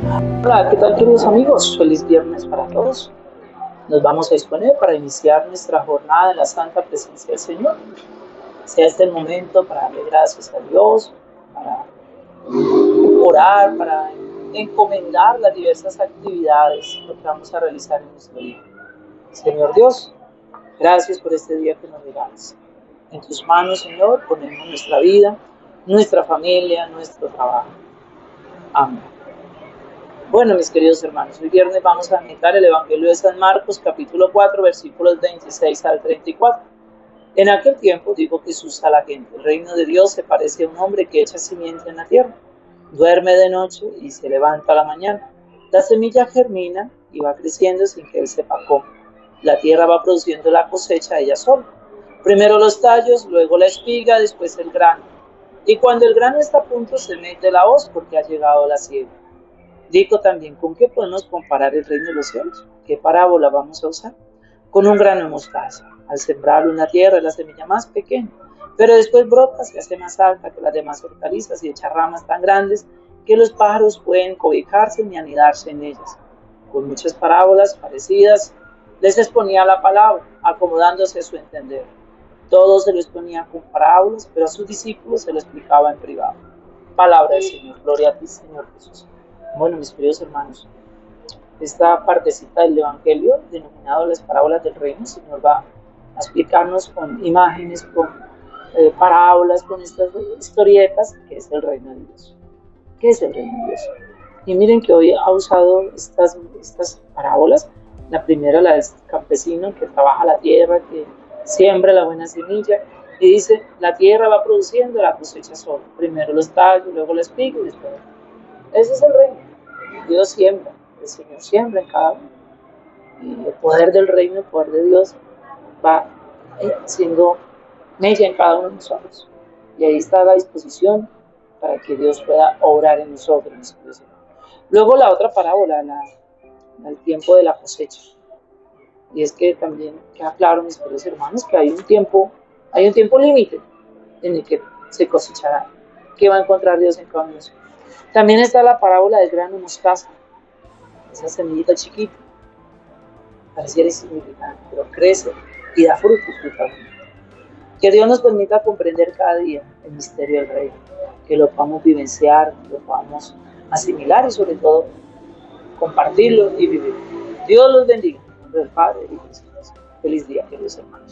Hola, ¿qué tal queridos amigos? Feliz viernes para todos. Nos vamos a disponer para iniciar nuestra jornada en la santa presencia del Señor. Sea este el momento para darle gracias a Dios, para orar, para encomendar las diversas actividades que vamos a realizar en nuestro día. Señor Dios, gracias por este día que nos regalas. En tus manos, Señor, ponemos nuestra vida, nuestra familia, nuestro trabajo. Amén. Bueno, mis queridos hermanos, hoy viernes vamos a meditar el Evangelio de San Marcos, capítulo 4, versículos 26 al 34. En aquel tiempo dijo Jesús a la gente, el reino de Dios se parece a un hombre que echa simiente en la tierra. Duerme de noche y se levanta a la mañana. La semilla germina y va creciendo sin que él sepa cómo. La tierra va produciendo la cosecha ella sola. Primero los tallos, luego la espiga, después el grano. Y cuando el grano está a punto se mete la hoz porque ha llegado la siega. Digo también, ¿con qué podemos comparar el reino de los cielos? ¿Qué parábola vamos a usar? Con un grano de mostaza. Al sembrarlo en la tierra es la semilla más pequeña, pero después brota, se hace más alta que las demás hortalizas y echa ramas tan grandes que los pájaros pueden cobijarse ni anidarse en ellas. Con muchas parábolas parecidas les exponía la palabra, acomodándose a su entender. Todo se lo exponía con parábolas, pero a sus discípulos se lo explicaba en privado. Palabra del Señor. Gloria a ti, Señor Jesús. Bueno, mis queridos hermanos, esta partecita del Evangelio, denominado las parábolas del reino, el Señor va a explicarnos con imágenes, con eh, parábolas, con estas historietas, qué es el reino de Dios. ¿Qué es el reino de Dios? Y miren que hoy ha usado estas, estas parábolas. La primera, la del campesino que trabaja la tierra, que siembra la buena semilla, y dice, la tierra va produciendo la cosecha sola. Primero los tallos, luego la espiga y después. Ese es el reino. Dios siembra, el Señor siembra en cada uno. Y el poder del reino, el poder de Dios va eh, siendo mella en cada uno de nosotros. Y ahí está la disposición para que Dios pueda obrar en nosotros. Luego la otra parábola, la, el tiempo de la cosecha. Y es que también queda claro, mis queridos hermanos, que hay un tiempo, hay un tiempo límite en el que se cosechará. ¿Qué va a encontrar Dios en cada uno de nosotros? También está la parábola del grano mostaza, esa semillita chiquita, pareciera insignificante, pero crece y da fruto Que Dios nos permita comprender cada día el misterio del reino, que lo podamos vivenciar, lo podamos asimilar y sobre todo compartirlo y vivir. Dios los bendiga. Del Padre y del Feliz día, queridos hermanos.